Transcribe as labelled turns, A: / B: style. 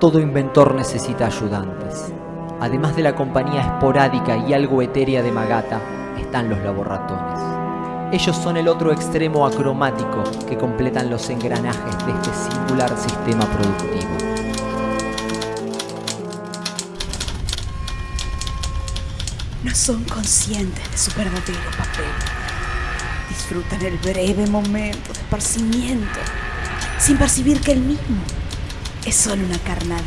A: Todo inventor necesita ayudantes. Además de la compañía esporádica y algo etérea de Magata, están los laboratones. Ellos son el otro extremo acromático que completan los engranajes de este singular sistema productivo.
B: No son conscientes de su verdadero papel. Disfrutan el breve momento de esparcimiento, sin percibir que el mismo es solo una carnada